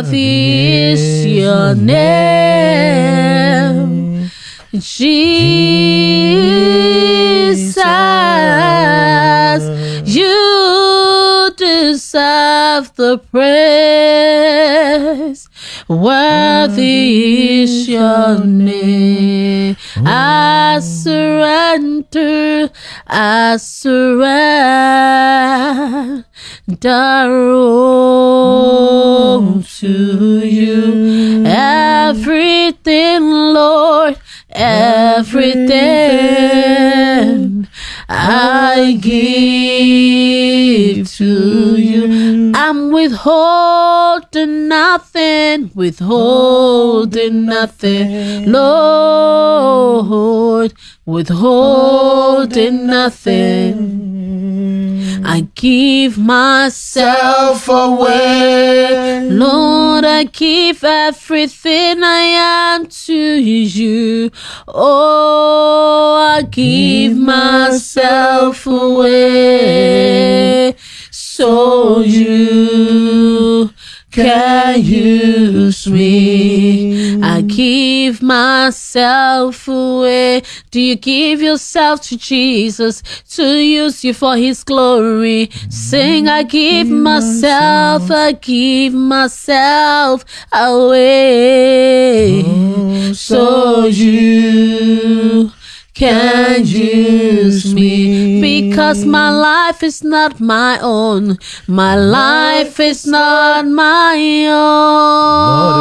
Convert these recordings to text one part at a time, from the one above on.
Worthy is your name, Jesus. You deserve the praise. Worthy is your name. I surrender, I surrender all to you. Everything, Lord, everything I give to you. I'm withholding nothing, withholding nothing, Lord, withholding nothing. I give myself away. Lord, I give everything I am to you. Oh, I give myself away. So you can use me. Give myself away. Do you give yourself to Jesus to use you for his glory? Sing, I give myself, I give myself away. So you can use me because my life is not my own. My life is not my own.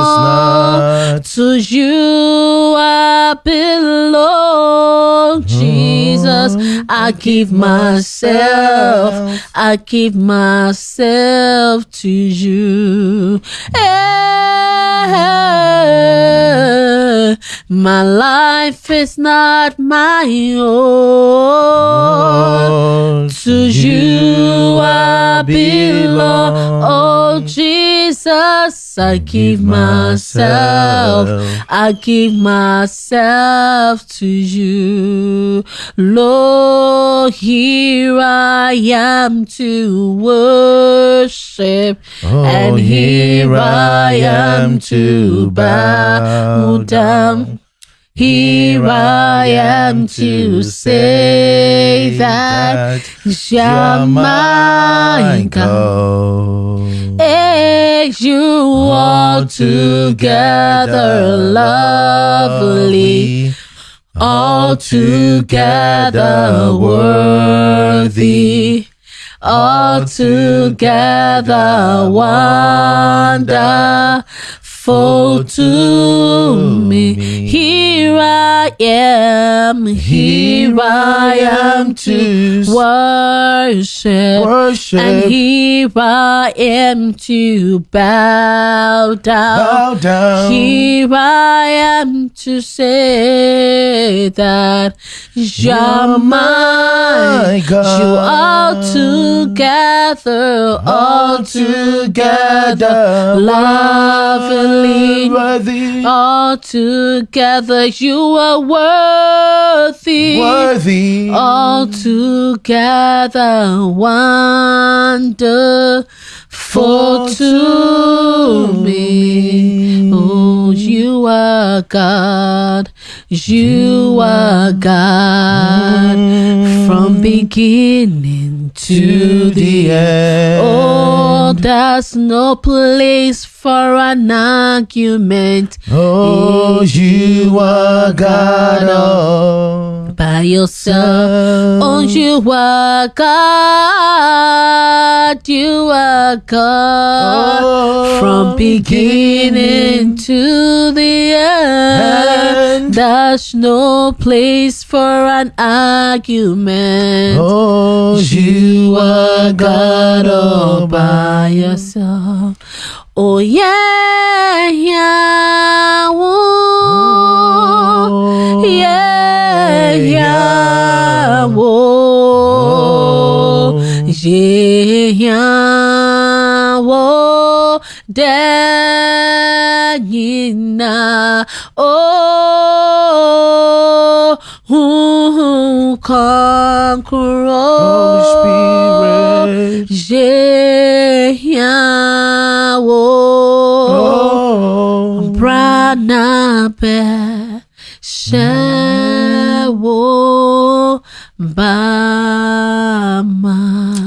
To you I belong, Jesus. I give myself, I give myself to you. Eh, my life is not my own. To you I belong. Oh Jesus, I give myself, I give myself to you. Lord, here I am to worship, oh, and here I am to bow down. Here I am to say that you're my God. You all together lovely, all together worthy, all together wonderful to me. Here I am, here I am to worship, Worship. and here I am to bow down. Bow down. Here I am to say that you're my God. You all together, all together, lovely, worthy, all together. You are worthy, worthy. all together, wonderful to me. Oh, you are God, you are mm. God from mm. beginning to the end. Oh, there's no place for an argument. Oh, you are God all by yourself. Oh, mm. you are God, you are God Oh, from beginning to the end. And- There's no place for an argument. Oh, You are God all by yourself. Oh yeah, yeah, oh, yeah, yeah, oh, yeah, yeah, oh, Danyina, oh, who conqueror, Holy Spirit. yeah, na pe shewo bama.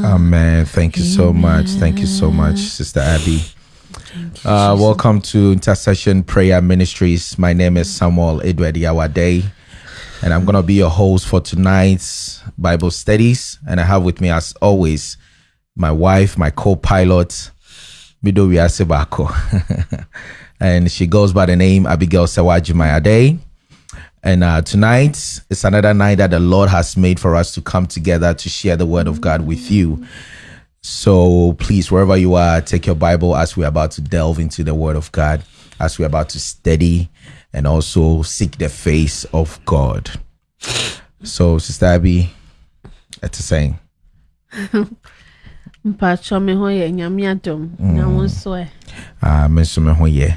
Amen. Thank you so much. Thank you so much, Sister Abby. Uh, welcome to Intercession Prayer Ministries. My name is Samuel Edward Yawade, and I'm going to be your host for tonight's Bible studies. And I have with me, as always, my wife, my co pilot, Mido. and she goes by the name Abigail Sawajimayade. And uh, tonight is another night that the Lord has made for us to come together to share the word of God with you. So please, wherever you are, take your Bible as we're about to delve into the word of God, as we're about to study and also seek the face of God. So, Sister Abby, it's a saying. mpatsɔ me ho yɛ nyame adom na wo nso ɛ Uh, Mr. Mehoye.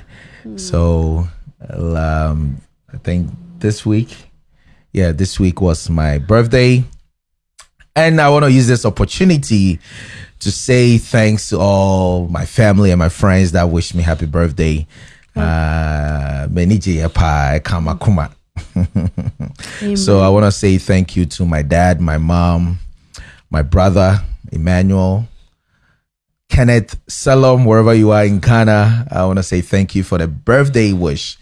So, um, I think this week, yeah, this week was my birthday. And I want to use this opportunity to say thanks to all my family and my friends that wish me happy birthday. Uh, Meniji Epa Kamakuma. So I want to say thank you to my dad, my mom, my brother, Emmanuel, Kenneth, Salom, wherever you are in Ghana. I want to say thank you for the birthday wish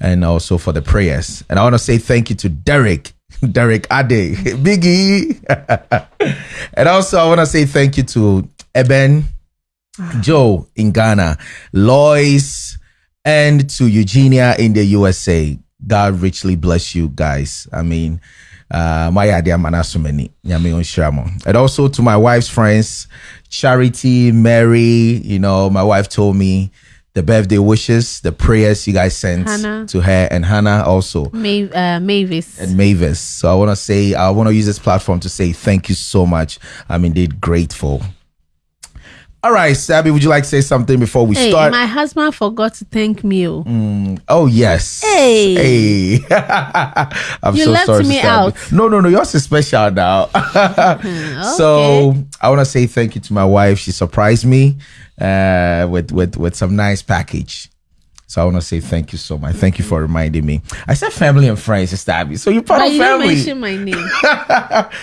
and also for the prayers. And I want to say thank you to Derek, Derek Ade, Biggie. and also I want to say thank you to Eben, ah. Joe in Ghana, Lois, and to Eugenia in the USA. God richly bless you guys. I mean, my idea manasumeni nyame onhyira mo. And also to my wife's friends, Charity, Mary. You know, my wife told me the birthday wishes, the prayers you guys sent Hannah. to her, and Hannah also Ma- uh, mavis and Mavis. So I want to say, I want to use this platform to say thank you so much. I'm indeed grateful. All right, Sabby, would you like to say something before we hey start? my husband forgot to thank me oh. oh yes. Hey. Hey. I'm You so left sorry. me out. No, no, no. Yours is special now. So I want to say thank you to my wife. She surprised me uh, with with with some nice package. So I want to say thank you so much. Thank you for reminding me. I said family and friends, Sister Abby. So you're part but of you didn't mention my name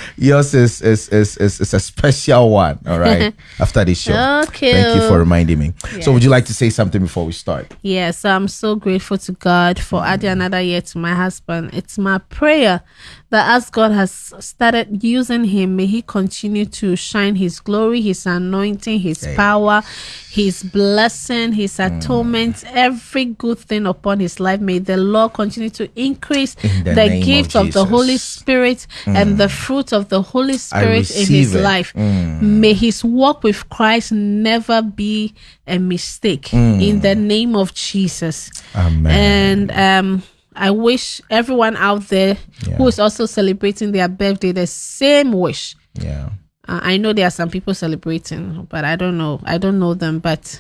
Yours is is, is is is a special one. All right. After this show. Okay. Thank you for oh. reminding me. So would you like to say something before we start? Yes, I'm so grateful to God for adding another year to my husband. It's my prayer that as God has started using him, may he continue to shine his glory, his anointing, his power, his blessing, his mm. atonement, every good thing upon his life. May the Lord continue to increase In the the, name of gift of, the Holy. Spirit and the mm. fruit of the Holy Spirit in his it. life. Mm. May his walk with Christ never be a mistake in the name of Jesus. Amen. And um, I wish everyone out there who Yeah. is also celebrating their birthday the same wish. yeah. Uh, I know there are some people celebrating, but I don't know. I don't know them. But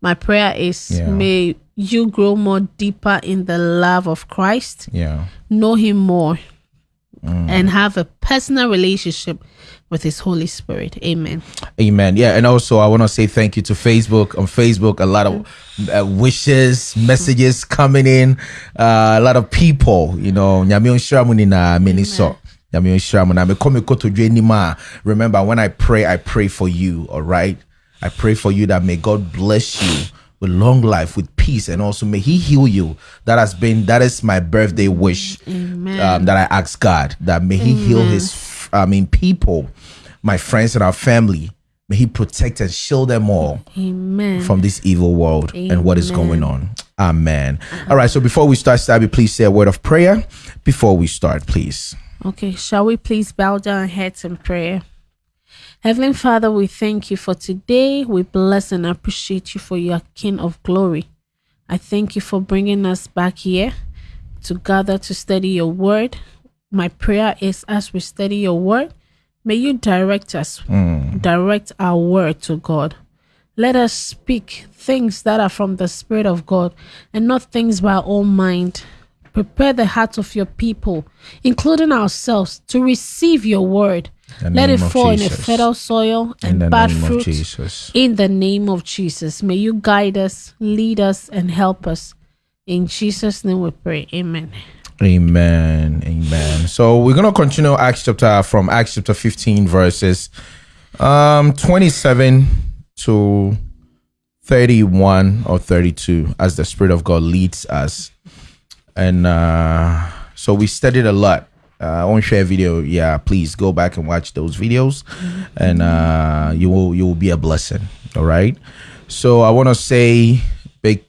my prayer is Yeah. may you grow more deeper in the love of Christ, Yeah. know Him more, Mm. and have a personal relationship with His Holy Spirit. Amen. Amen. Yeah, and also I want to say thank you to Facebook. On Facebook, a lot of uh, wishes, messages coming in. Uh, a lot of people, you know, nyame onhyira mo nyinaa, m'ani sɔ. Nyame onhyira mo na mekɔ me kotodwe anim Remember, when I pray, I pray for you. All right, I pray for you that may God bless you with long life, with peace, and also may He heal you. That has been that is my birthday wish. Um, that I ask God that may He heal His, I mean, people, my friends and our family. May He protect and shield them all Amen. from this evil world and what is going on. Amen. All right. So before we start, Stabby, please say a word of prayer before we start, please. Okay, shall we please bow down our heads in prayer? Heavenly Father, we thank you for today. We bless and appreciate you for your King of glory. I thank you for bringing us back here to gather to study your word. My prayer is as we study your word, may you direct us, mm. direct our word to God. Let us speak things that are from the Spirit of God and not things by our own mind. Prepare the hearts of your people, including ourselves, to receive your word. Let it fall in a fertile soil In and the bad name of fruit. Jesus. In the name of Jesus, may you guide us, lead us, and help us In Jesus' name we pray. Amen. Amen. Amen. So we're gonna continue Acts chapter from Acts chapter 15 verses um 27 to 31 or 32 as the Spirit of God leads us. And uh so we studied a lot. Uh, I won't share video. Yeah, please go back and watch those videos, and uh, you will you will be a blessing. All right. So I want to say big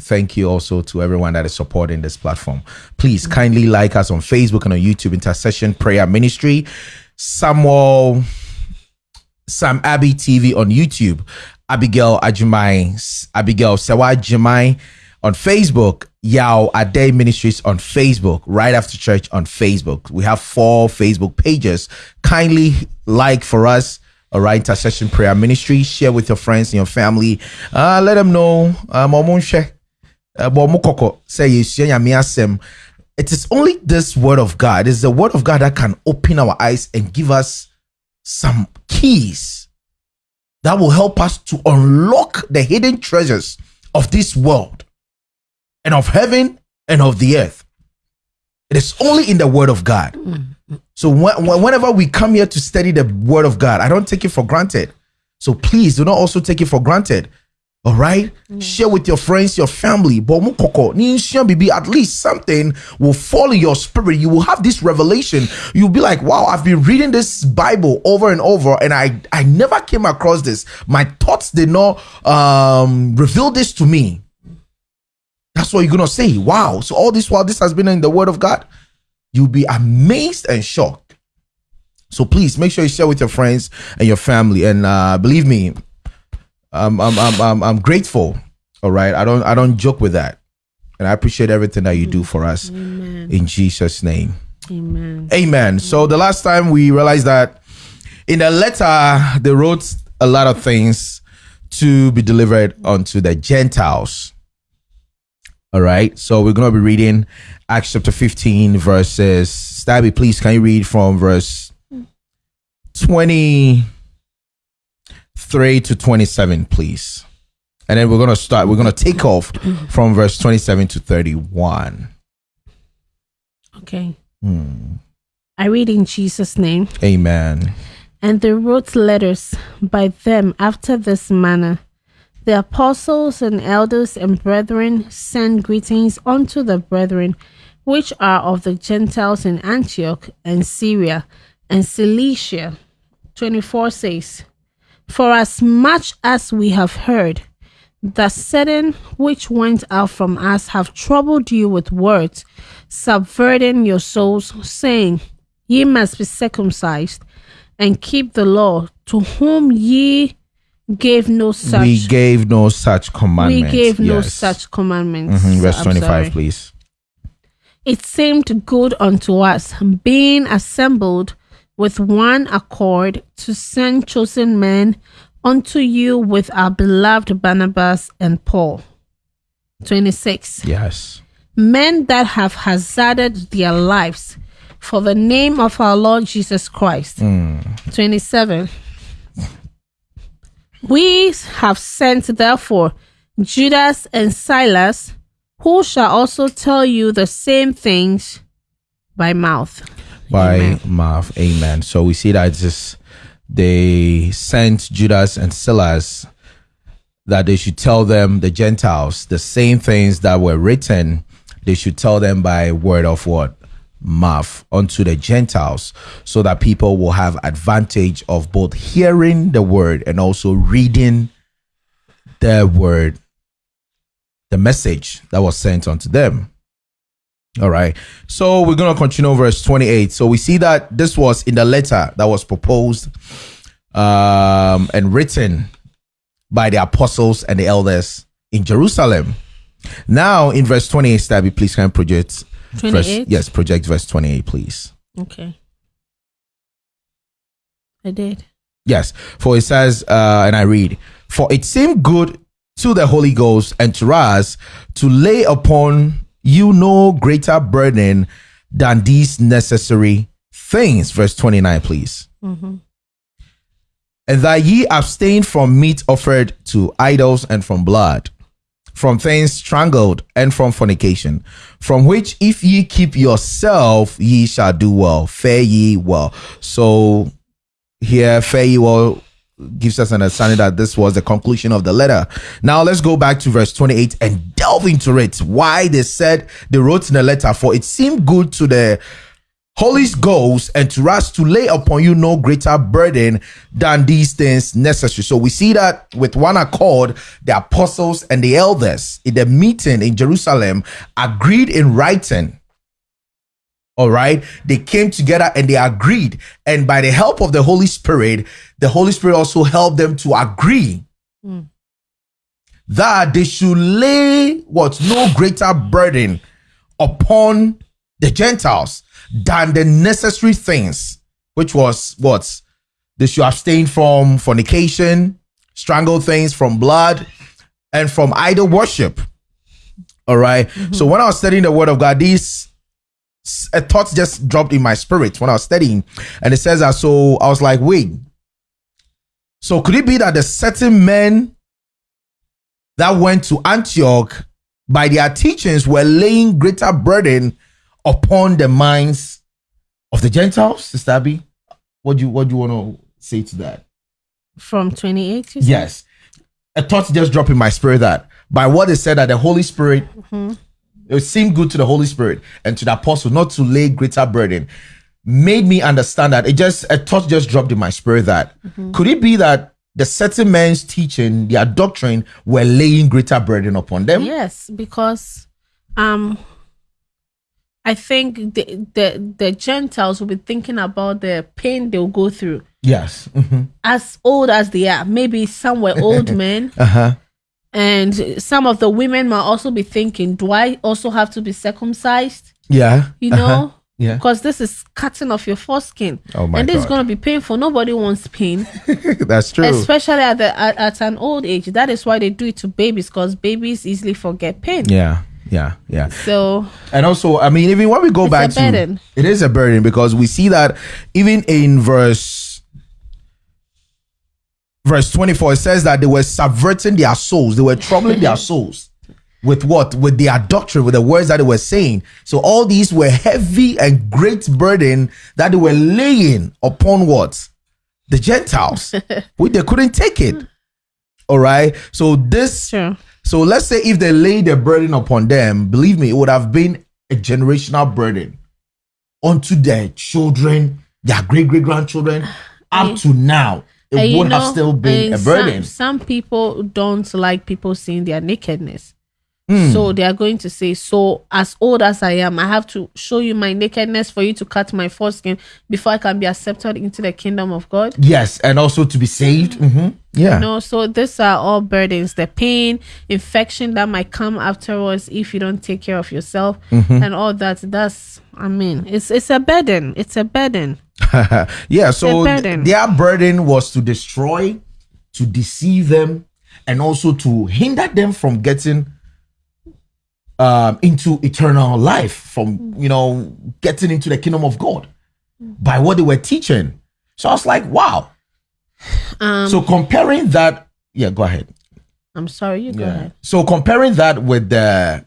thank you also to everyone that is supporting this platform. Please kindly like us on Facebook and on YouTube, Intercession Prayer Ministry, Samuel, Sam Abbey TV on YouTube, Abigail Ajimai, Abigail Sewa Ajimai on Facebook, Yao Ade Ministries on Facebook, right after church on Facebook. We have four Facebook pages. Kindly like for us. All right, intercession prayer ministry. Share with your friends and your family. Uh, let them know. Uh, Nyame. It is only this word of God. It is the word of God that can open our eyes and give us some keys that will help us to unlock the hidden treasures of this world and of heaven and of the earth. It is only in the word of God. So when, when- whenever we come here to study the word of God, I don't take it for granted. So please do not also take it for granted. All right, share with your friends, your family. But mo koko, ni nsua bibi, at least something will fall in your spirit. You will have this revelation. You'll be like, "Wow, I've been reading this Bible over and over, and I I never came across this. My thoughts did not um, reveal this to me." That's what you're gonna say. Wow. So all this while this has been in the word of God, you'll be amazed and shocked. So please make sure you share with your friends and your family. And uh, believe me, I'm, I'm I'm I'm I'm grateful. All right. I don't I don't joke with that. And I appreciate everything that you do for us Amen. in Jesus' name. Amen. Amen. So the last time we realized that in the letter they wrote a lot of things to be delivered unto the Gentiles. All right. So we're gonna be reading Acts chapter 15, verses. Stabby, please can you read from verse 23 to 27, please? And then we're gonna start, we're gonna take off from verse 27 to 31. Okay. Hmm. I read in Jesus' name. Amen. And they wrote letters by them after this manner. The apostles and elders and brethren send greetings unto the brethren which are of the Gentiles in Antioch and Syria and Cilicia. 24 says, For as much as we have heard that certain which went out from us have troubled you with words, subverting your souls, saying, Ye must be circumcised and keep the law, to whom ye gave no such. we gave no such we commandment. gave no Yes. such commandments. Mhm, Verse I'm 25, sorry. please. It seemed good unto us, being assembled with one accord, to send chosen men unto you with our beloved Barnabas and Paul. 26. Yes. Men that have hazarded their lives for the name of our Lord Jesus Christ. 27. We have sent, therefore, Judas and Silas, who shall also tell you the same things by mouth. By Amen. mouth. Amen. So we see that just they sent Judas and Silas that they should tell them, the Gentiles, the same things that were written, they should tell them by word of what? Mouth unto the Gentiles, so that people will have advantage of both hearing the word and also reading the word, the message that was sent unto them. All right. So we're going to continue verse 28. So we see that this was in the letter that was proposed um, and written by the apostles and the elders in Jerusalem. Now in verse 28, Stabby, please can project verse, yes, project verse 28, please. Okay. I did. Yes, for it says, uh, and I read, For it seemed good to the Holy Ghost and to us to lay upon you no greater burden than these necessary things. Verse 29, please. And that ye abstain from meat offered to idols and from blood. From things strangled, and from fornication, from which if ye keep yourself, ye shall do well. Fare ye well. So here, fare ye well gives us an understanding that this was the conclusion of the letter. Now let's go back to verse 28 and delve into it. Why they said they wrote in the letter, for it seemed good to the Holy Ghost and to us to lay upon you no greater burden than these things necessary. So we see that with one accord, the apostles and the elders in the meeting in Jerusalem agreed in writing. All right. They came together and they agreed. And by the help of the Holy Spirit, the Holy Spirit also helped them to agree hmm. that they should lay what no greater burden upon the Gentiles than the necessary things, which was what they should abstain from fornication, strangle things from blood, and from idol worship. All right? Mm-hmm. So when I was studying the Word of God, these a thought just dropped in my spirit when I was studying, and it says that. So I was like, wait. So could it be that the certain men that went to Antioch by their teachings were laying greater burden upon the minds of the Gentiles, Sister Abby? What do you what do you want to say to that? From 28, you said? Yes. A thought just dropped in my spirit that by what they said that the Holy Spirit, it seemed good to the Holy Spirit and to the apostle not to lay greater burden, made me understand that it just a thought just dropped in my spirit that could it be that the certain men's teaching, their doctrine, were laying greater burden upon them? Yes, because um I think the, the the Gentiles will be thinking about the pain they'll go through. Yes. Mhm. As old as they are, maybe some were old men, Uh-huh. and some of the women might also be thinking, "Do I also have to be circumcised?" Yeah. You Uh-huh. know, Yeah. because this is cutting off your foreskin, Oh my and this is going to be painful. Nobody wants pain, That's true. especially at the at, at an old age. That is why they do it to babies, because babies easily forget pain. yeah. Yeah. Yeah. So And also, I mean, even when we go back to burden. it is a burden because we see that even in verse verse 24, it says that they were subverting their souls, they were troubling their souls with what? With their doctrine, with the words that they were saying. So all these were heavy and great burden that they were laying upon what? The Gentiles. which they couldn't take it. All right. So this sure. so let's say if they laid a burden upon them, believe me, it would have been a generational burden onto their children, their great great grandchildren, up to now. It would have still been a eh, burden. Some, some people don't like people seeing their nakedness. Hmm. So they are going to say, So as old as I am, I have to show you my nakedness for you to cut my foreskin before I can be accepted into the kingdom of God. Yes, and also to be saved. Mhm. Yeah. No, so these are all burdens, the pain, infection that might come afterwards if you don't take care of yourself Mm-hmm. and all that. That's I mean, it's it's a burden. It's a burden. yeah, so burden. their burden was to destroy, to deceive them, and also to hinder them from getting um, into eternal life, from you know getting into the kingdom of God by what they were teaching. So I was like, wow. Um So comparing that, yeah, go ahead. I'm sorry, you go ahead. So comparing that with the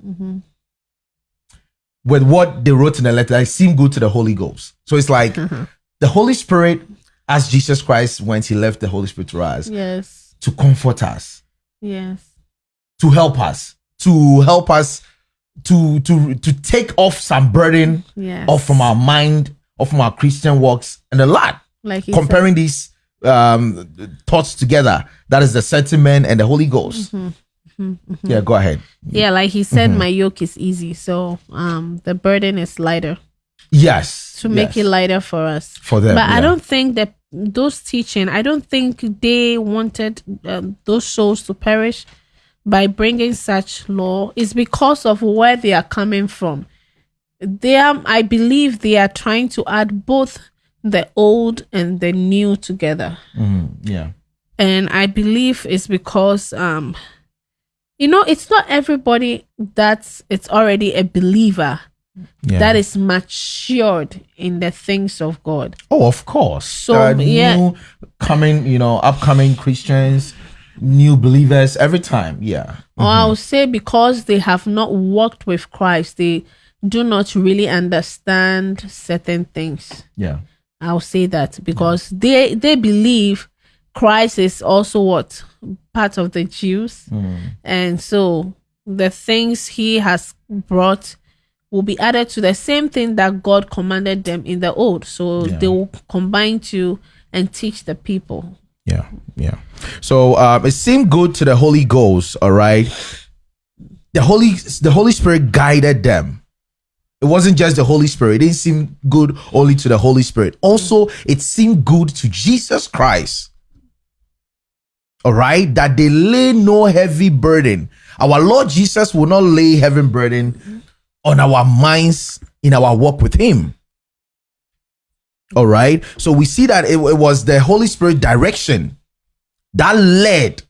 with what they wrote in the letter, I seem good to the Holy Ghost. So it's like the Holy Spirit, as Jesus Christ went, he left the Holy Spirit to us Yes. to comfort us, Yes. to help us, to help us to to to take off some burden Yes. off from our mind, off from our Christian works, and a lot. like he said. Comparing these um thoughts together, that is the sentiment and the Holy Ghost. Mm-hmm. Yeah, go ahead. Yeah, like he said, Mm-hmm. my yoke is easy, so um the burden is lighter Yes. to make yes. it lighter for us. for them. but I don't think that those teaching, I don't think they wanted um, those souls to perish by bringing such law. is because of where they are coming from. They are, I believe, they are trying to add both the old and the new together Mhm, yeah. and I believe it's because um you know it's not everybody that's it's already a believer Yeah. that is matured in the things of God. Oh, of course. So, yeah. new coming, you know, upcoming Christians new believers every time. Yeah. Or I'll mm-hmm. say because they have not walked with Christ, they do not really understand certain things. Yeah. I'll say that because mm. they they believe Christ is also what part of the Jews, mm. and so the things he has brought will be added to the same thing that God commanded them in the old. So Yeah. they will combine to and teach the people. Yeah, yeah. So um, it seemed good to the Holy Ghost. All right, the Holy the Holy Spirit guided them. It wasn't just the Holy Spirit. It didn't seem good only to the Holy Spirit. Also, it seemed good to Jesus Christ. All right, that they lay no heavy burden. Our Lord Jesus will not lay heavy burden on our minds in our walk with Him. All right. So we see that it, it was the Holy Spirit direction that led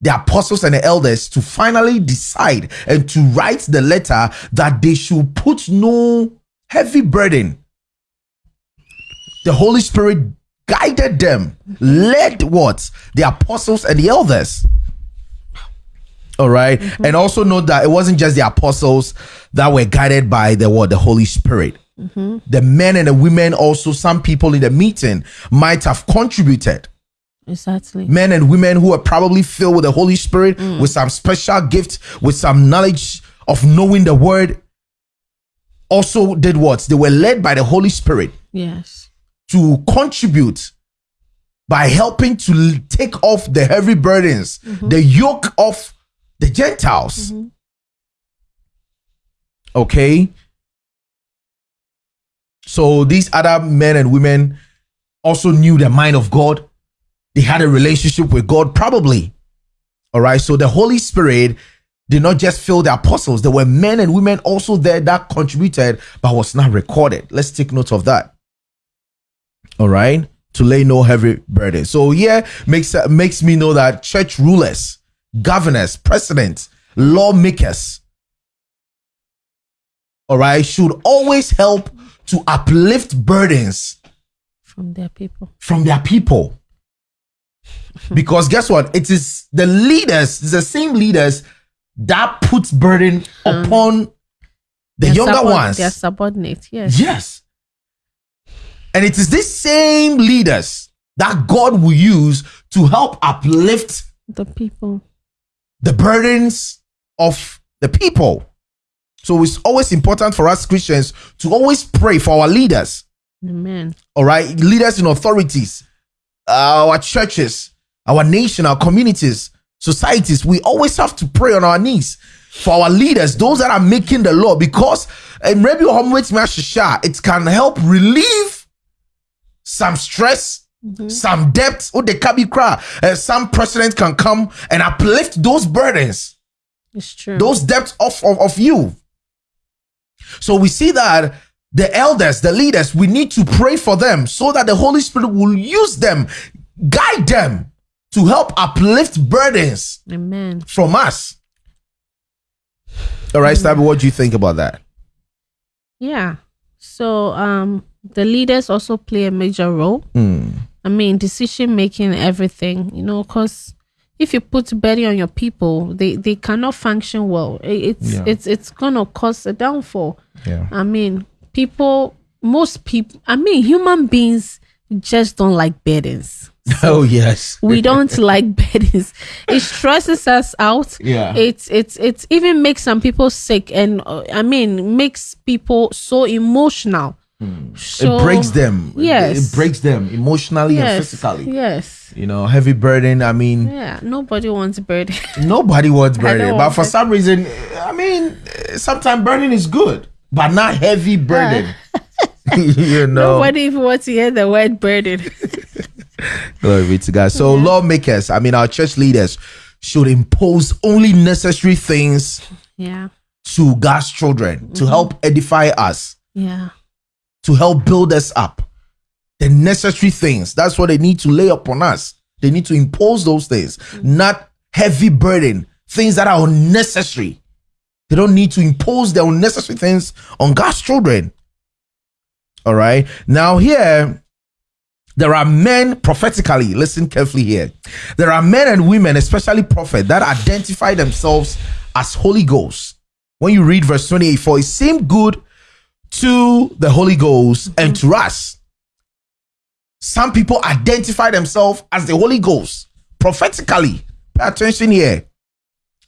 the apostles and the elders to finally decide and to write the letter that they should put no heavy burden. The Holy Spirit guided them, led what? The apostles and the elders. All right? Mm-hmm. And also note that it wasn't just the apostles that were guided by the what? The Holy Spirit Mm-hmm. the men and the women also some people in the meeting might have contributed. Exactly. men and women who are probably filled with the holy spirit mm. with some special gift with some knowledge of knowing the word also did what? They were led by the holy spirit Yes. to contribute by helping to take off the heavy burdens mm-hmm. the yoke of the gentiles. Mm-hmm. Okay so these other men and women also knew the mind of God. They had a relationship with God, probably. All right. So the Holy Spirit did not just fill the apostles, there were men and women also there that contributed, but was not recorded. Let's take note of that. All right. To lay no heavy burden. So yeah, makes makes me know that church rulers, governors, presidents, lawmakers, all right, should always help to uplift burdens From their people. from their people. Because guess what? It is the leaders, it's the same leaders that puts burden upon the younger subord- ones. Their subordinate. Yes. Yes. And it is these same leaders that God will use to help uplift The people. the burdens of the people. So it's always important for us Christians to always pray for our leaders. Amen. all right leaders in authorities our churches our nation our communities societies we always have to pray on our knees for our leaders those that are making the law because maybe it can help relieve some stress some debts or the kabi cry uh, some president can come and uplift those burdens It's true. those debts off of, of you. So we see that the elders, the leaders, we need to pray for them so that the Holy Spirit will use them, guide them to help uplift burdens Amen. from us. All right, Stabby, what do you think about that? Yeah. So um the leaders also play a major role. Hmm. I mean, decision making, everything, you know, because if you put burden on your people, they they cannot function well. It's Yeah. it's it's gonna cause a downfall. Yeah. I mean, people, most people, I mean, human beings just don't like burdens. Oh yes. We don't like burdens. It stresses us out. Yeah. It's it's it's even makes some people sick, and uh, I mean, makes people so emotional. So, it breaks them. Yes. It breaks them emotionally and physically. Yes. You know, heavy burden. I mean, Yeah. Nobody wants burden. Nobody wants burden, but for it. some reason, eh, I mean, eh, sometimes burden is good, but not heavy burden. you know, Nobody even wants to hear the word burden. glory be to God. So, lawmakers, I mean, our church leaders should impose only necessary things yeah. to God's children to mm-hmm. help edify us, Yeah. To help build us up. The necessary things. That's what they need to lay upon us. They need to impose those things, mm. not heavy burden, things that are unnecessary. They don't need to impose their unnecessary things on God's children. All right. Now, here, there are men prophetically, listen carefully here. There are men and women, especially prophet, that identify themselves as Holy Ghost. When you read verse 28, for it seemed good to the Holy Ghost and mm-hmm. to us. Some people identify themselves as the Holy Ghost prophetically. Pay attention here.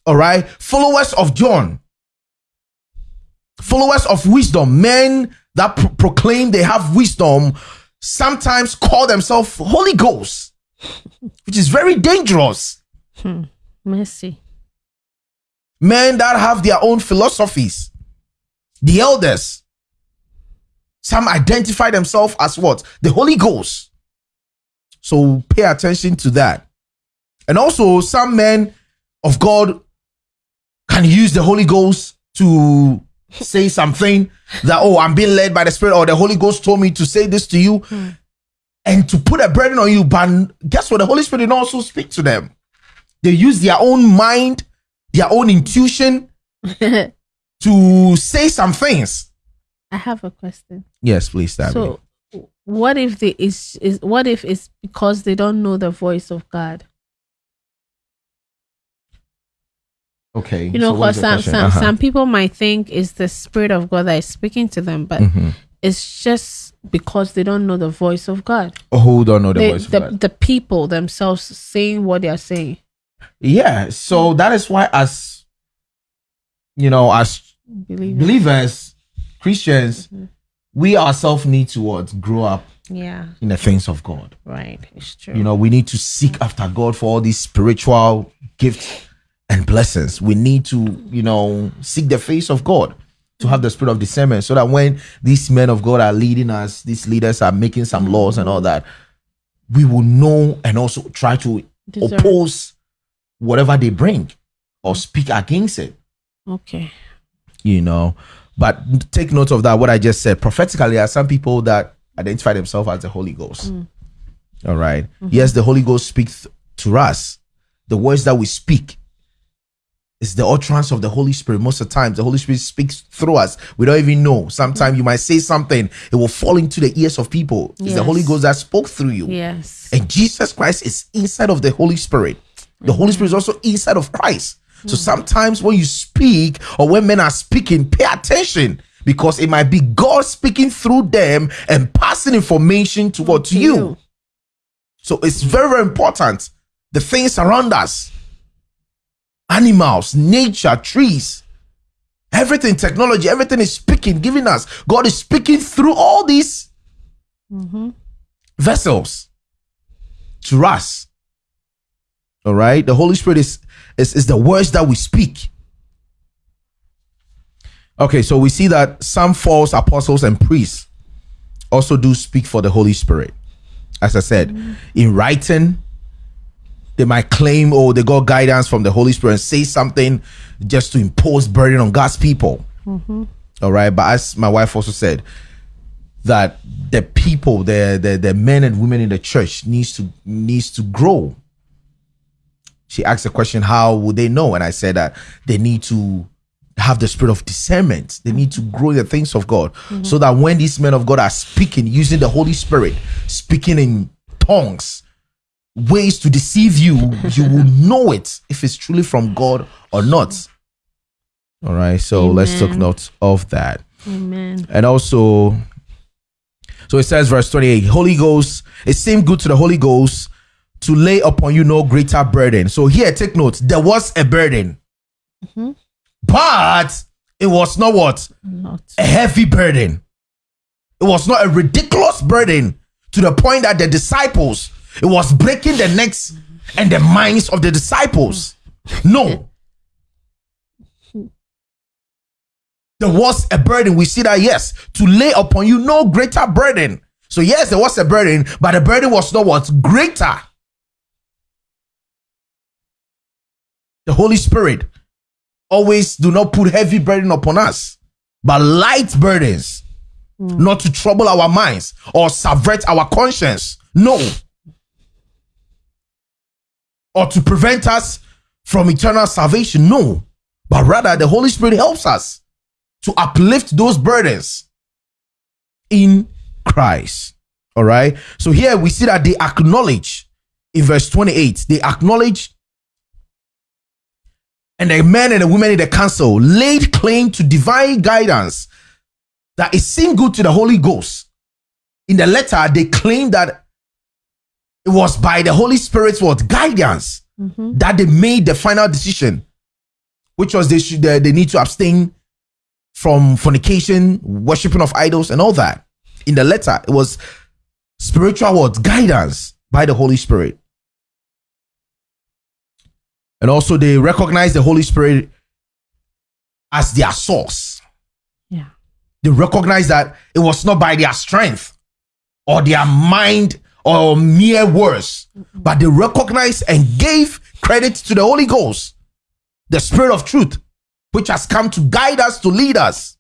All right. Followers of John, followers of wisdom, men that pro- proclaim they have wisdom, sometimes call themselves Holy Ghost, which is very dangerous. Hmm. Mercy. Men that have their own philosophies, the elders, some identify themselves as what? The Holy Ghost. So pay attention to that. And also, some men of God can use the Holy Ghost to say something that, oh, I'm being led by the Spirit, or the Holy Ghost told me to say this to you, hmm. and to put a burden on you. But guess what? The Holy Spirit didn't also speak to them. They use their own mind, their own intuition to say some things. I have a question. Yes, please, Stabby. So, what if the is is what if it's because they don't know the voice of God? okay. You know, so because the some some, Uh-huh. some people might think it's the spirit of God that is speaking to them, but Mhm. it's just because they don't know the voice of God. Oh, who don't know the They- voice of the, God? the people themselves saying what they are saying. Yeah, so that is why, as you know, as Believe it. believers, Christians, Mm-hmm. we ourselves need to what grow up Yeah, in the things of God. right. It's true. You know, we need to seek mm-hmm. after God for all these spiritual gifts and blessings. We need to, you know, seek the face of God to have the spirit of discernment so that when these men of God are leading us, these leaders are making some mm-hmm. laws and all that, we will know and also try to Discern. oppose whatever they bring or mm-hmm. speak against it okay. you know. But take note of that, what I just said. Prophetically, there are some people that identify themselves as the Holy Ghost. Mm. All right. Mm-hmm. Yes, the Holy Ghost speaks to us. The words that we speak is the utterance of the Holy Spirit. Most of the times, the Holy Spirit speaks through us. We don't even know. Sometimes you might say something, it will fall into the ears of people. It's the Holy Ghost that spoke through you. Yes. And Jesus Christ is inside of the Holy Spirit. The Holy Spirit is also inside of Christ. So hmm. sometimes when you speak or when men are speaking, pay attention because it might be God speaking through them and passing information towards to you. you. So it's very, very important. The things around us, animals, nature, trees, everything, technology, everything is speaking, giving us. God is speaking through all these mm-hmm. vessels to us. All right. The Holy Spirit is, is, is the words that we speak. Okay, so we see that some false apostles and priests also do speak for the Holy Spirit. As I said, in writing, they might claim, oh, they got guidance from the Holy Spirit and say something just to impose burden on God's people. Mm-hmm. All right. But as my wife also said, that the people, the, the the men and women in the church needs to needs to grow. She asked the question, how would they know? And I said that they need to have the spirit of discernment. They need to grow the things of God. Mm-hmm. So that when these men of God are speaking, using the Holy Spirit, speaking in tongues, ways to deceive you, you will know it if it's truly from God or not. All right. So let's take Amen. note of that. Amen. And also, so it says, verse 28 Holy Ghost, it seemed good to the Holy Ghost to lay upon you no greater burden. So here, take note, there was a burden, mm-hmm. but it was not what? Not. A heavy burden. It was not a ridiculous burden to the point that the disciples, it was breaking the necks and the minds of the disciples. No. There was a burden. We see that, yes, to lay upon you no greater burden. So, yes, there was a burden, but the burden was not what? Greater. The Holy Spirit always do not put heavy burden upon us, but light burdens, hmm. not to trouble our minds or subvert our conscience. No. Or to prevent us from eternal salvation. No. But rather, the Holy Spirit helps us to uplift those burdens in Christ. All right. So here we see that they acknowledge in verse 28, they acknowledge and the men and the women in the council laid claim to divine guidance that it seemed good to the Holy Ghost. In the letter, they claimed that it was by the Holy Spirit's what guidance mm-hmm. that they made the final decision, which was they should they, they need to abstain from fornication, worshiping of idols, and all that. In the letter, it was spiritual words, guidance by the Holy Spirit. And also, they recognize the Holy Spirit as their source. Yeah. They recognize that it was not by their strength or their mind or mere words, but they recognized and gave credit to the Holy Ghost, the Spirit of truth, which has come to guide us, to lead us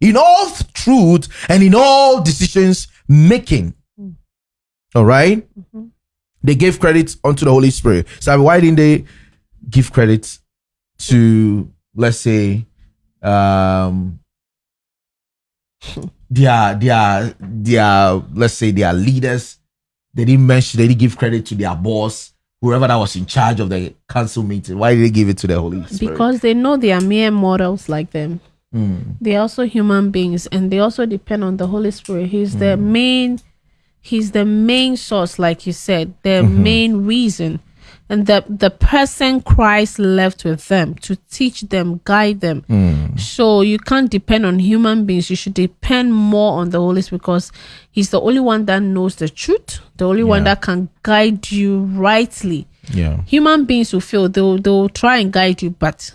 in all truth and in all decisions making. Mm. All right? Mm-hmm. They gave credit unto the Holy Spirit. So why didn't they give credit to, let's say, um, their their their let's say their leaders? They didn't mention. They didn't give credit to their boss, whoever that was in charge of the council meeting. Why did they give it to the Holy Spirit? Because they know they are mere mortals like them. Hmm. They are also human beings and they also depend on the Holy Spirit. He's the hmm. main he's the main source, like you said, the mm-hmm. main reason. And the the person Christ left with them to teach them, guide them. Hmm. So you can't depend on human beings. You should depend more on the Holy Spirit because He's the only one that knows the truth, the only one that can guide you rightly yeah, human beings will feel they'll they'll try and guide you but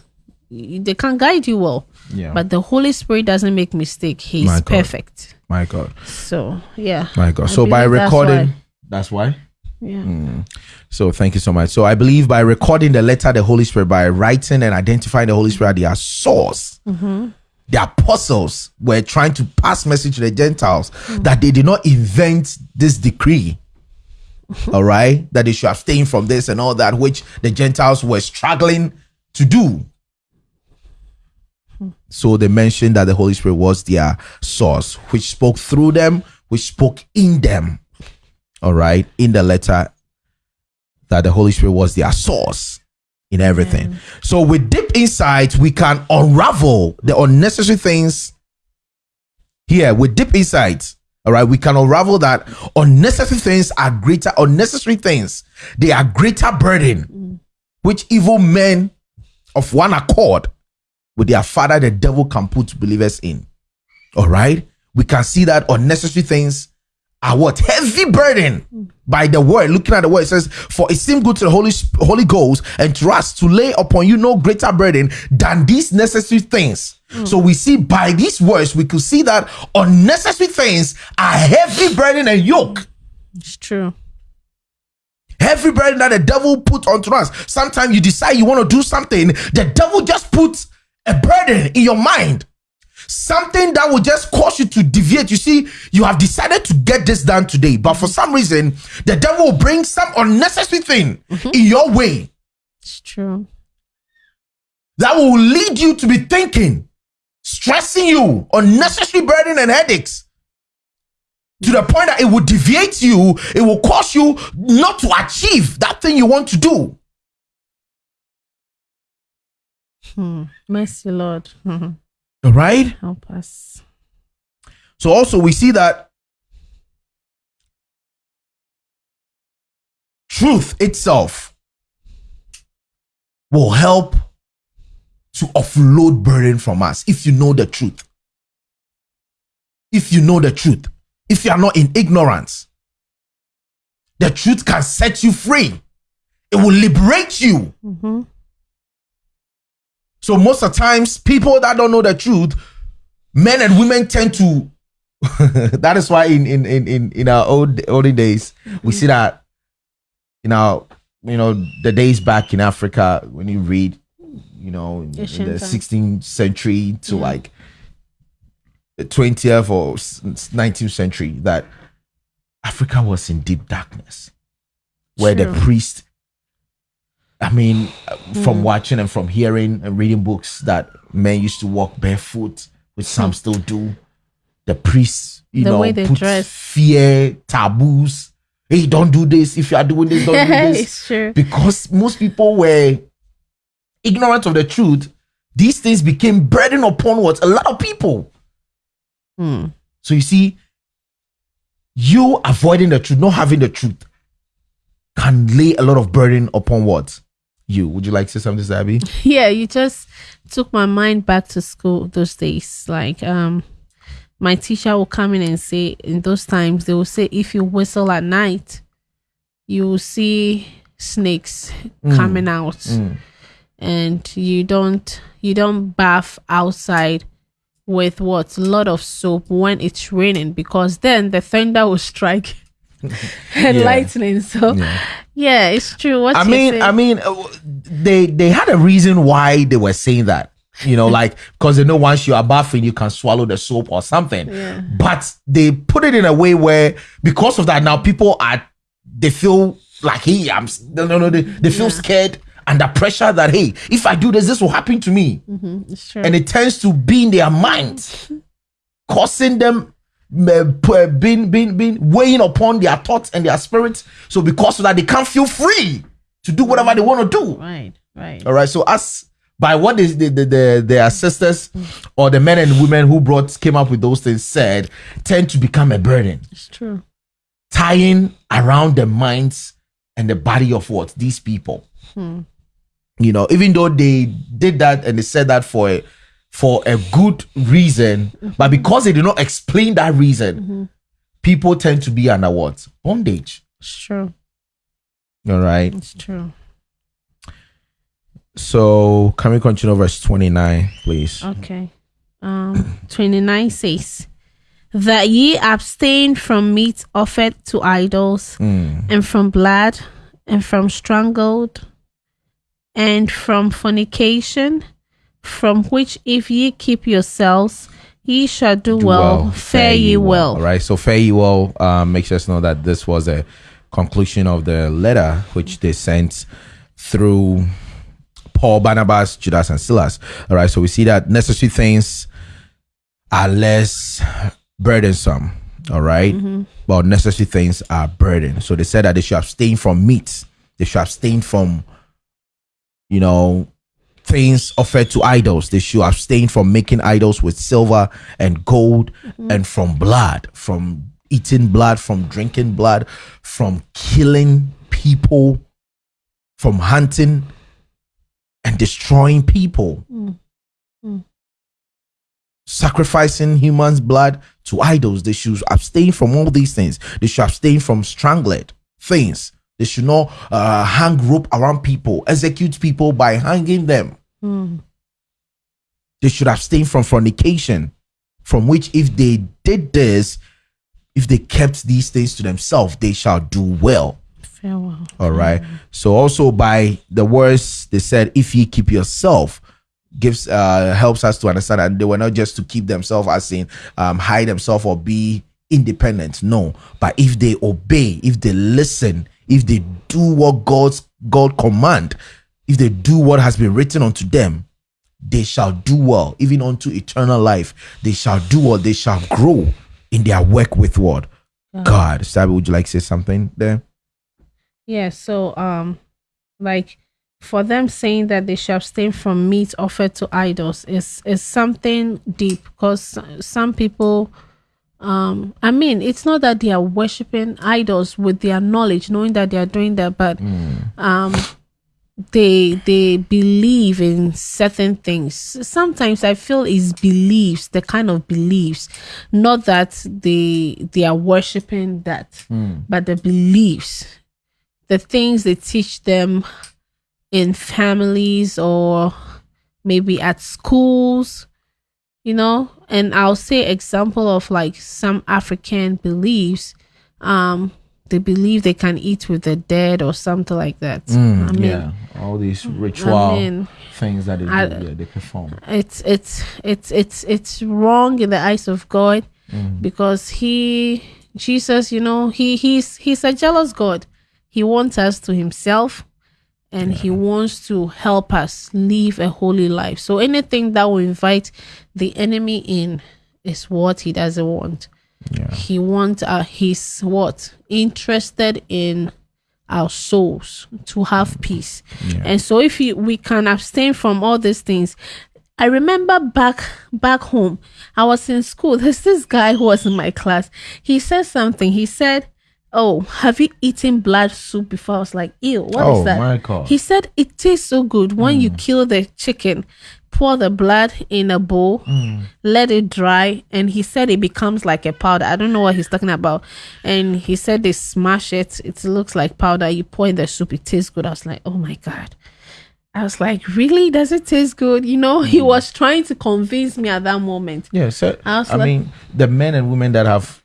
they can't guide you well yeah. but the holy spirit doesn't make mistake he's perfect my God, so yeah my God. So by that's recording, why. that's why. Yeah mm. So thank you so much. So I believe by recording the letter, the Holy Spirit, by writing and identifying the Holy Spirit, their source, mm-hmm. the apostles were trying to pass message to the Gentiles mm. that they did not invent this decree. Mm-hmm. All right, that they should abstain from this and all that, which the Gentiles were struggling to do. Hmm. So they mentioned that the Holy Spirit was their source, which spoke through them, which spoke in them. All right, in the letter that the Holy Spirit was their source in everything. So with deep insight, we can unravel the unnecessary things here with deep insight. All right, we can unravel that unnecessary things are greater, unnecessary things, they are greater burden, mm. which evil men of one accord with their father, the devil, can put believers in. All right, we can see that unnecessary things are what heavy burden by the word. Looking at the word, it says, "For it seemed good to the Holy Holy Ghost and to us to lay upon you no greater burden than these necessary things." Mm. So we see by these words, we could see that unnecessary things are heavy burden and yoke. it's true Heavy burden that the devil put onto us. Sometimes you decide you want to do something, the devil just puts a burden in your mind. Something that will just cause you to deviate. You see, you have decided to get this done today, but for some reason, the devil will bring some unnecessary thing in your way it's true that will lead you to be thinking, stressing you, unnecessary burden and headaches. To the point that it will deviate you, it will cause you not to achieve that thing you want to do. Hmm. mercy lord All right. help us So also we see that truth itself will help to offload burden from us if you know the truth. If you know the truth, if you are not in ignorance, the truth can set you free. It will liberate you. Mm-hmm. So most of the times, people that don't know the truth, men and women tend to. that is why in in in in, in our old olden days, we see that in our you know the days back in Africa when you read, you know, in, in the 16th century to like the 20th or 19th century, that Africa was in deep darkness, where the True. priest I mean, uh, from watching and from hearing and reading books that men used to walk barefoot, which some still do. the priests, you The know, way they dress. fear, taboos. Hey, don't do this. If you are doing this, don't do this. it's true. Because most people were ignorant of the truth, these things became burden upon what? A lot of people. Hmm. So you see, you avoiding the truth, not having the truth, can lay a lot of burden upon what? You. Would you like to say something, Sabi? yeah you just took my mind back to school those days. Like um my teacher will come in and say in those times they will say if you whistle at night you will see snakes coming out. And you don't you don't bath outside with what? A lot of soap when it's raining because then the thunder will strike and Yeah. lightning so yeah. it's true what I mean. I mean, uh, they they had a reason why they were saying that. You know, like because they know once you are bathing, you can swallow the soap or something. Yeah. But they put it in a way where, because of that, now people are they feel like, hey, I'm no no they, they feel scared under pressure that hey, if I do this, this will happen to me, it's true and it tends to be in their mind, causing them. Being, being, being weighing upon their thoughts and their spirits. So because of that, they can't feel free to do whatever they want to do. right right All right. So us by what is the, the, the their sisters or the men and women who brought came up with those things said tend to become a burden, it's true tying around the minds and the body of what these people. Hmm. You know, even though they did that and they said that for a for a good reason, but mm-hmm. because they did not explain that reason, mm-hmm. people tend to be under what bondage. it's true All right. it's true So can we continue verse twenty nine, please? Okay. Um, 29 says, That ye abstain from meat offered to idols, mm. and from blood, and from strangled, and from fornication, from which if ye keep yourselves, ye shall do, Do well, fare ye well. All right. So fare ye well um, makes us know that this was a conclusion of the letter which they sent through Paul, Barnabas, Judas, and Silas. All right. So we see that necessary things are less burdensome. All right? But necessary things are burden. So they said that they should abstain from meat. They should abstain from, you know, things offered to idols. They should abstain from making idols with silver and gold mm-hmm. and from blood, from eating blood, from drinking blood, from killing people, from hunting and destroying people. Mm. Mm. Sacrificing humans' blood to idols. They should abstain from all these things. They should abstain from strangled things. They should not uh, hang rope around people, execute people by hanging them. They should abstain from fornication, from which, if they did this, if they kept these things to themselves, they shall do well. Farewell. All right. So also by the words they said, if ye keep yourself, gives uh helps us to understand that they were not just to keep themselves as in um hide themselves or be independent. No, but if they obey, if they listen, if they do what God's God command, if they do what has been written unto them, they shall do well, even unto eternal life. They shall do well, they shall grow in their work with what? God. Sabi, would you like to say something there? Yeah, so um like for them saying that they shall abstain from meat offered to idols is is something deep because some people um I mean it's not that they are worshiping idols with their knowledge knowing that they are doing that but um they they believe in certain things. Sometimes i feel it's beliefs the kind of beliefs. Not that they they are worshiping that but the beliefs. The things they teach them in families or maybe at schools you know and i'll say example of like some african beliefs um they believe they can eat with the dead or something like that i mean Mm, yeah, all these ritual mean, things that they do, I- yeah, they perform. it's it's it's it's it's wrong in the eyes of God because he Jesus, you know, he he's he's a jealous God. He wants us to himself and he wants to help us live a holy life. So anything that will invite the enemy in is what he doesn't want. Yeah. He wants uh, he's what interested in our souls to have peace. Yeah. And so if you, we can abstain from all these things. I remember back back home, I was in school. There's this guy who was in my class. He said something. He said, "Oh, have you eaten blood soup before?" I was like, "Ew, what is Oh, that?" my God. He said it tastes so good when you hmm. kill the chicken, pour the blood in a bowl, hmm. let it dry, and he said it becomes like a powder. I don't know what he's talking about. And he said they smash it, it looks like powder. You pour in the soup, it tastes good. I was like, oh my god. I was like, really? Does it taste good? You know, he hmm. was trying to convince me at that moment. Yeah, so I I, like- mean, the men and women that have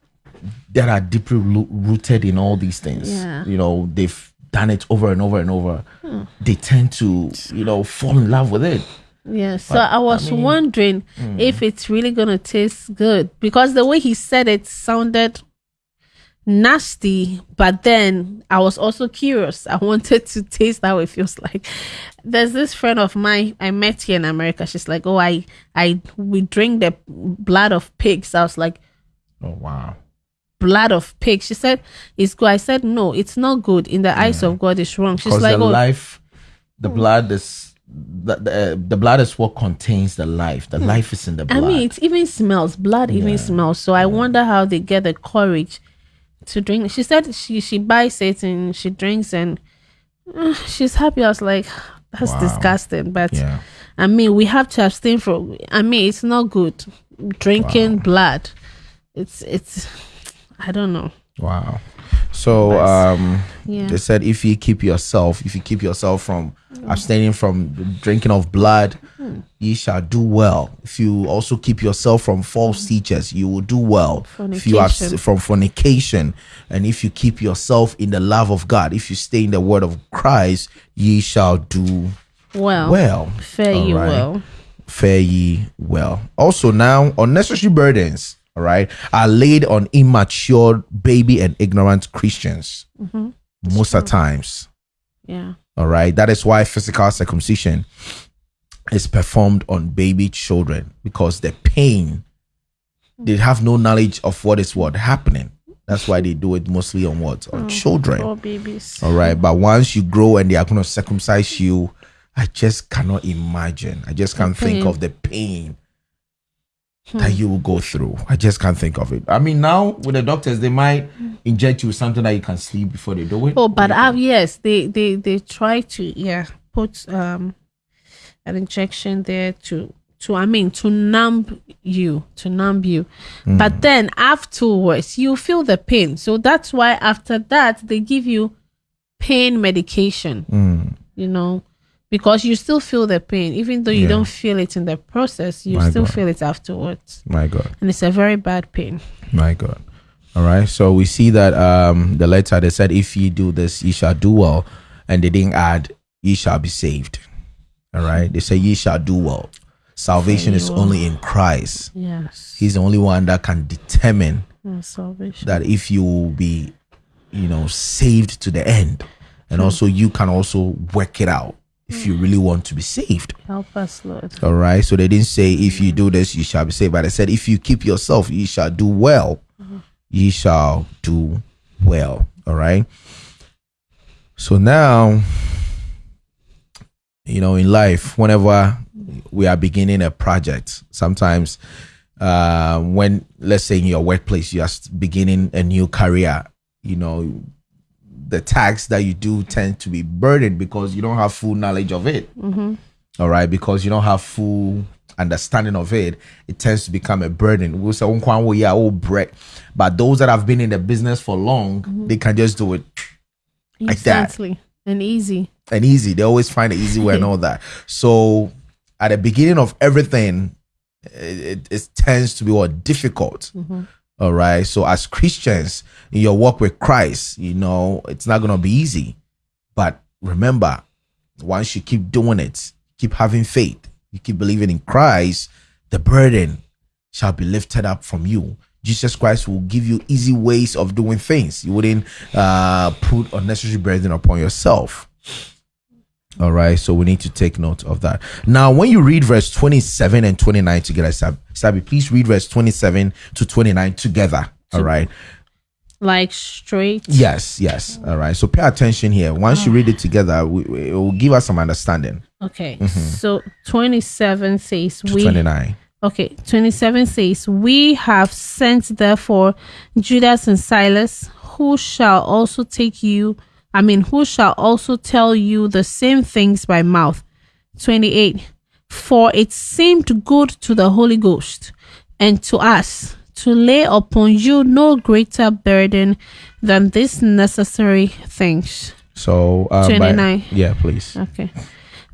that are deeply rooted in all these things, Yeah. you know, they've done it over and over and over. Hmm. They tend to, you know, fall in love with it. Yeah, so I was wondering hmm. if it's really gonna taste good because the way he said it sounded nasty, but then I was also curious. I wanted to taste how it feels like. There's this friend of mine I met here in America. She's like, "Oh, I, I, we drink the blood of pigs." I was like, Oh wow. "Blood of pigs." She said, "It's good." I said, "No, it's not good. In the eyes of God, it's wrong." She's like, the "Oh, life, the blood is the, the, the blood is what contains the life. The life is in the blood. I mean, it even smells. Blood even smells. So I wonder how they get the courage to drink. She said she she buys it and she drinks and uh, she's happy. I was like, that's Wow. disgusting. But yeah. I mean, we have to abstain from. I mean, it's not good drinking blood. It's it's. I don't know. Wow. So um Yeah. they said if you keep yourself, if you keep yourself from abstaining from drinking of blood, Hmm. ye shall do well. If you also keep yourself from false teachers, you will do well. If you abs- Fornication. from fornication, and if you keep yourself in the love of God, if you stay in the word of Christ, ye shall do Well, well. fare you All right. well. fare ye well. Also, now unnecessary burdens, all right, are laid on immature, baby, and ignorant Christians. Mm-hmm. Most of times, Yeah. all right. That is why physical circumcision is performed on baby children because the pain, they have no knowledge of what is what happening. That's why they do it mostly on what on children. Poor babies. All right. But once you grow and they are going to circumcise you, I just cannot imagine. I just can't think of the pain that you will go through. I just can't think of it. I mean, now with the doctors, they might inject you with something that you can sleep before they do it. Oh, but uh, yes, they they they try to yeah put um an injection there to to I mean to numb you to numb you, but then afterwards you feel the pain. So that's why after that they give you pain medication. Mm, You know. Because you still feel the pain, even though you Yeah. don't feel it in the process, you My still God. feel it afterwards, my God. and it's a very bad pain. My God. All right. So we see that um the letter they said, if ye do this, ye shall do well. And they didn't add, ye shall be saved. All right. They say ye shall do well. Salvation is well. only in Christ. Yes, He's the only one that can determine Mm, salvation. that if you will be, you know, saved to the end, and also you can also work it out if you really want to be saved. Help us, Lord. All right. So they didn't say if you do this, you shall be saved, but they said if you keep yourself, you shall do well. You shall do well. All right. So now, you know, in life, whenever we are beginning a project, sometimes uh, when, let's say, in your workplace, you are beginning a new career, you know, the tasks that you do tend to be burdened because you don't have full knowledge of it. Mm-hmm. All right, because you don't have full understanding of it, it tends to become a burden. We'll say, "Oh, Kwan, well, yeah, oh, break. But those that have been in the business for long, mm-hmm. they can just do it like that. And easy. and easy. They always find an easy way and all that. So at the beginning of everything, it, it, it tends to be what difficult. Mm-hmm. All right. So as Christians in your walk with Christ, you know, it's not gonna be easy. But remember, once you keep doing it, keep having faith, you keep believing in Christ, the burden shall be lifted up from you. Jesus Christ will give you easy ways of doing things. You wouldn't uh, put unnecessary burden upon yourself. All right. So we need to take note of that. Now, when you read verse 27 and 29 together, Sab- Sabi, please read verse 27 to 29 together. All right. Like straight. Yes, yes. All right. So pay attention here. Once you read it together, we, it will give us some understanding. Okay. Mm-hmm. So 27 says To we 29. Okay, 27 says, We have sent therefore Judas and Silas, who shall also take you, I mean, who shall also tell you the same things by mouth. 28. For it seemed good to the Holy Ghost and to us to lay upon you no greater burden than these necessary things. So, uh, by- 29. yeah, please. Okay.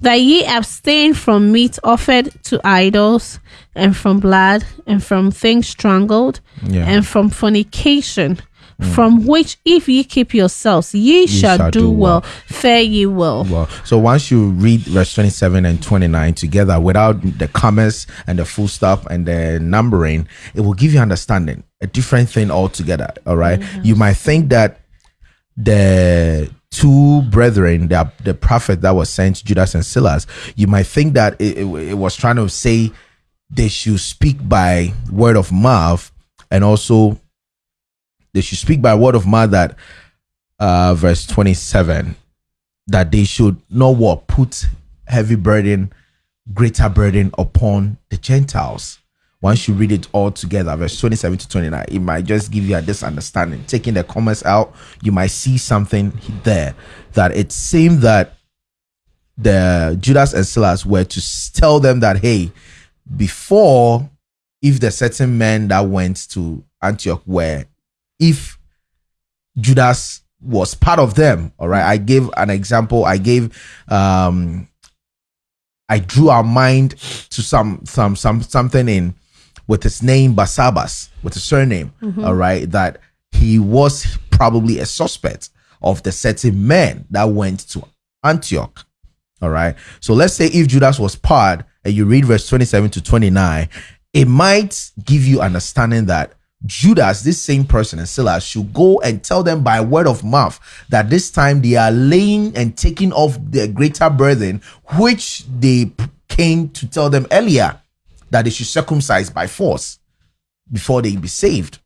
That ye abstain from meat offered to idols, and from blood, and from things strangled, Yeah. and from fornication, Mm. from which if ye keep yourselves, ye, shall, shall do, do well. well. Fare ye well. Well, so once you read verse 27 and 29 together without the commas and the full stop and the numbering, it will give you understanding, a different thing altogether. All right? Mm-hmm. You might think that the two brethren, the, the prophet that was sent, Judas and Silas, you might think that it, it, it was trying to say they should speak by word of mouth and also they should speak by word of mouth that uh verse 27 that they should not what put heavy burden greater burden upon the gentiles. Once you read it all together verse 27 to 29 it might just give you a this understanding taking the comments out you might see something there that it seemed that the judas and silas were to tell them that hey before if the certain men that went to antioch were if Judas was part of them. All right. I gave an example. I gave um I drew our mind to some some some something in with his name Barsabas, with his surname. all right, that he was probably a suspect of the certain men that went to Antioch. All right. So let's say if Judas was part and you read verse 27 to 29, it might give you understanding that Judas, this same person and Silas, should go and tell them by word of mouth that this time they are laying and taking off the greater burden, which they came to tell them earlier that they should circumcise by force before they be saved.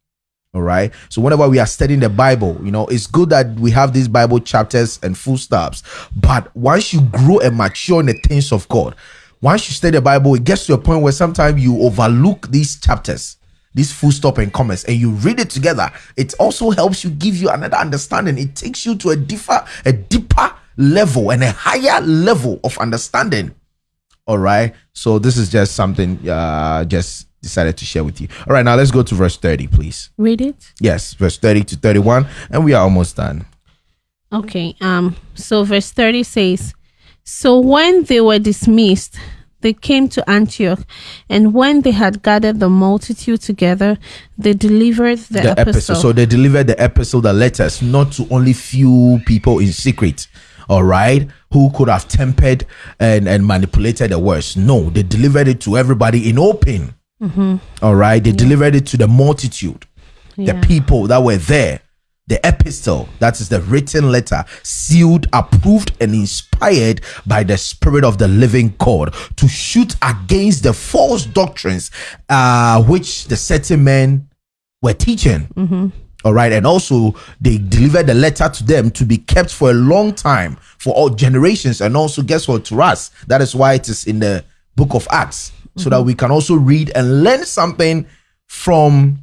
All right. So whenever we are studying the Bible, you know, it's good that we have these Bible chapters and full stops. But once you grow and mature in the things of God, once you study the Bible, it gets to a point where sometimes you overlook these chapters, these full stop and comments, and you read it together. It also helps you give you another understanding. It takes you to a deeper, a deeper level and a higher level of understanding. All right. So this is just something uh just decided to share with you. All right, now let's go to verse 30, please. Read it. Yes, verse 30 to 31, and we are almost done. Okay. Um. So verse thirty says, "So when they were dismissed, they came to Antioch, and when they had gathered the multitude together, they delivered the, The epistle." epistle. So they delivered the epistle, the letters, not to only few people in secret. All right, who could have tempered and, and manipulated the words? No, they delivered it to everybody in open. Mm-hmm. All right, they delivered it to the multitude. Yeah. the people that were there the epistle that is the written letter sealed approved and inspired by the spirit of the living god to shoot against the false doctrines uh which the certain men were teaching. All right and also they delivered the letter to them to be kept for a long time for all generations. And also guess what? To us that is why it is in the book of acts so that we can also read and learn something from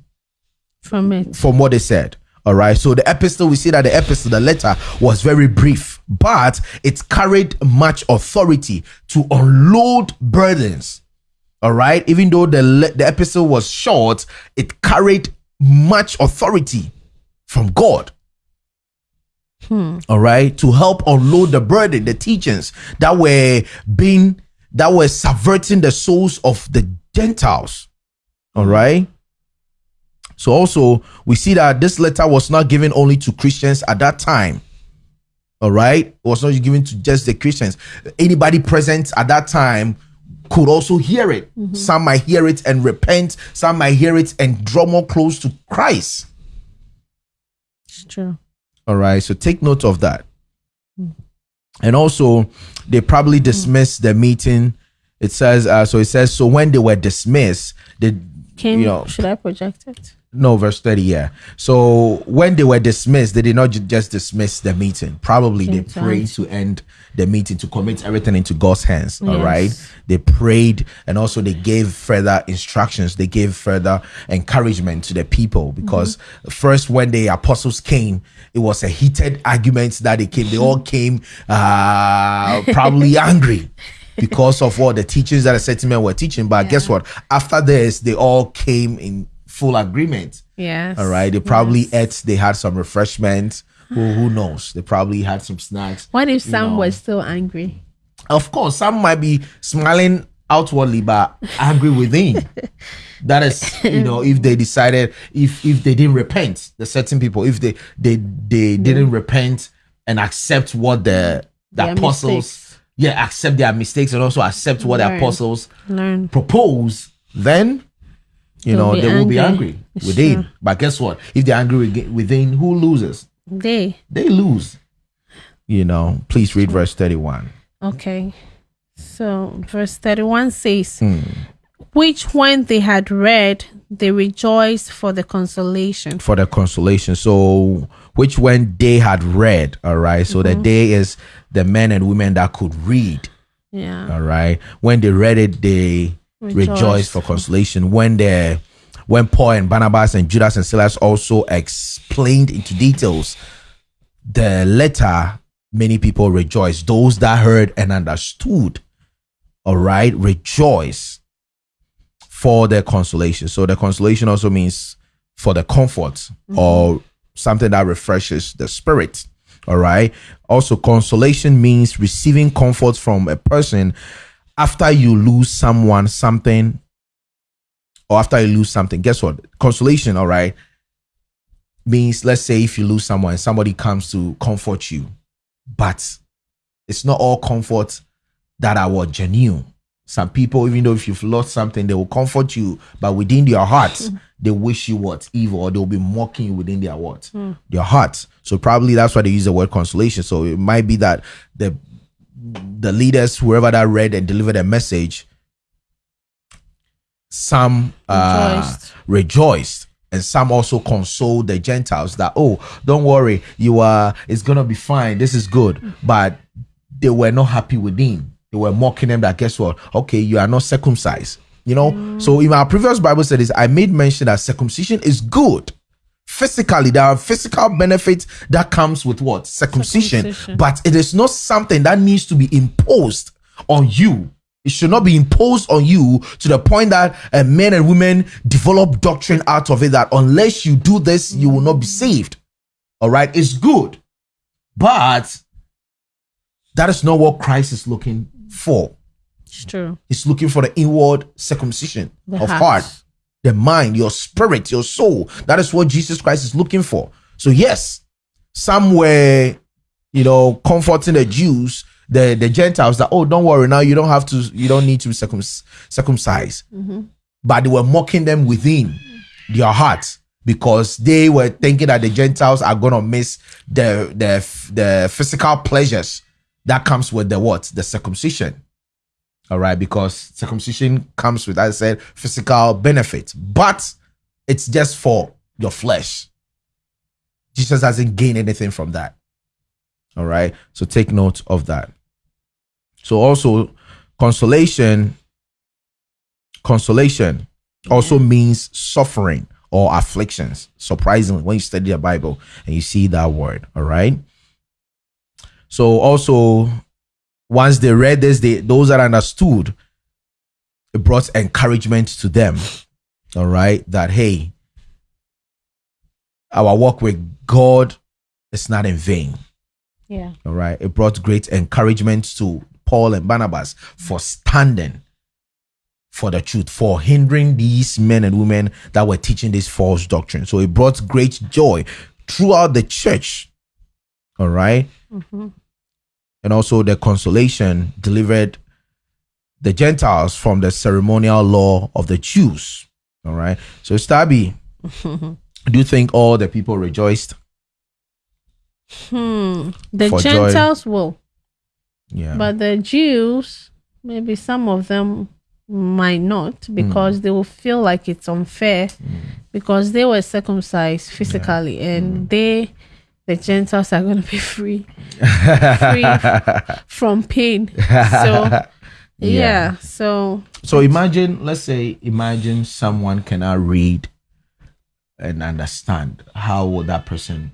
from it. from what they said. All right. So the epistle, we see that the epistle, the letter was very brief, but it carried much authority to unload burdens. All right. Even though the le- the epistle was short, it carried much authority from God. Hmm. All right. To help unload the burden, the teachings that were being that were subverting the souls of the Gentiles. All right. So also we see that this letter was not given only to Christians at that time. All right, it was not given to just the Christians. Anybody present at that time could also hear it. Mm-hmm. Some might hear it and repent. Some might hear it and draw more close to Christ. It's true. All right, so take note of that. Mm. and also they probably mm. dismissed the meeting. It says uh, so. It says so when they were dismissed, they Came, you know should I project it? No verse 30 yeah. So when they were dismissed they did not ju- just dismiss the meeting. Probably they prayed to end the meeting to commit everything into god's hands all Yes. right? They prayed and also they gave further instructions. They gave further encouragement to the people because Mm-hmm. first when the apostles came it was a heated argument that they came. They all came uh probably angry because of what the teachings that the certain men were teaching. But guess what? After this they all came in full agreement Yes. all right. They probably ate, they had some refreshments. Who, who knows? They probably had some snacks. What if some know. was still angry? Of course, some might be smiling outwardly, but angry within. that is, you know, if they decided, if if they didn't repent, the certain people, if they they they mm-hmm. didn't repent and accept what the the Their apostles, mistakes. yeah, accept their mistakes and also accept what the apostles Learn. propose, then you They'll know they will be angry. angry It's within. true. But guess what? If they're angry within- within, who loses? They. They lose. You know. Please read verse thirty-one. Okay. So verse 31 says, Hmm. Which when they had read, they rejoiced for the consolation. for the consolation. So, which when they had read, all right. So Mm-hmm. the day is the men and women that could read, Yeah. all right. When they read it, they Rejoiced. for consolation. When the when Paul and Barnabas and Judas and Silas also explained into details the letter, many people rejoiced. Those that heard and understood, all right, rejoice for their consolation. So the consolation also means for the comfort mm-hmm. or something that refreshes the spirit. All right. Also, consolation means receiving comfort from a person after you lose someone, something, or after you lose something. Guess what? Consolation, all right, means let's say if you lose someone, somebody comes to comfort you, but it's not all comfort that are what genuine. Some people, even though if you've lost something, they will comfort you, but within their hearts, hmm. they wish you what evil, or they'll be mocking you within their what hmm. their hearts. So probably that's why they use the word consolation. So it might be that the the leaders, whoever that read and delivered a message, some uh, Rejoiced. rejoiced. And some also consoled the gentiles that oh don't worry you are it's gonna be fine this is good. But they were not happy with him. they were mocking him that guess what? Okay you are not circumcised. You know? So in our previous bible studies i made mention that circumcision is good physically there are physical benefits that comes with what? Circumcision, Circumcision. but it is not something that needs to be imposed on you. It should not be imposed on you to the point that uh, men and women develop doctrine out of it that unless you do this you will not be saved. All right it's good. But that is not what christ is looking for. It's true. He's looking for the inward circumcision The of heart. heart, the mind, your spirit, your soul. That is what Jesus Christ is looking for. So, yes, some were, you know, comforting the Jews, the, the Gentiles that, oh, don't worry, now you don't have to, you don't need to be circum- circumcised. Mm-hmm. But they were mocking them within their hearts because they were thinking that the Gentiles are gonna miss the the the physical pleasures that comes with the what the circumcision. All right, because circumcision comes with, as I said, physical benefits, but it's just for your flesh. Jesus doesn't gain anything from that. All right, so take note of that. So also, consolation, consolation also means suffering or afflictions. Surprisingly, when you study the Bible and you see that word, all right. So also, once they read this, they those that understood, it brought encouragement to them. All right, that hey, our work with God is not in vain. Yeah. All right, it brought great encouragement to Paul and Barnabas for standing for the truth, for hindering these men and women that were teaching this false doctrine. So it brought great joy throughout the church. All right mm-hmm. And also the consolation delivered the Gentiles from the ceremonial law of the Jews. All right. So, Stabby, do you think all the people rejoiced? Hmm. The For joy. Gentiles will. Yeah. But the Jews, maybe some of them might not hmm. because they will feel like it's unfair hmm. because they were circumcised physically and hmm. they the Gentiles are going to be free free from pain. So yeah. So So imagine, let's say, imagine someone cannot read and understand. How would that person,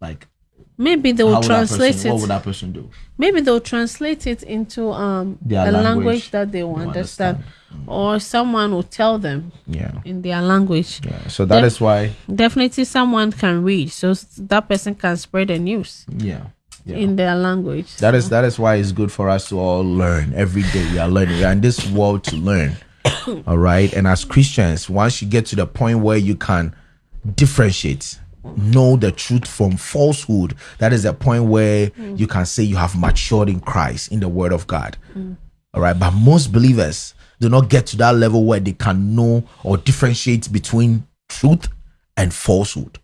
like, maybe they will translate person, what would it. that person do? Maybe they'll translate it into um Their a language, language that they will understand. understand. Or someone will tell them Yeah, in their language. yeah. So that is why, Definitely someone can read, so that person can spread the news yeah, yeah. in their language. That is that is why it's good for us to all learn every day. We are learning. We are in this world to learn. all right. And as Christians, once you get to the point where you can differentiate, know the truth from falsehood, that is the point where mm. you can say you have matured in Christ in the Word of God. Mm. All right. But most believers do not get to that level where they can know or differentiate between truth and falsehood.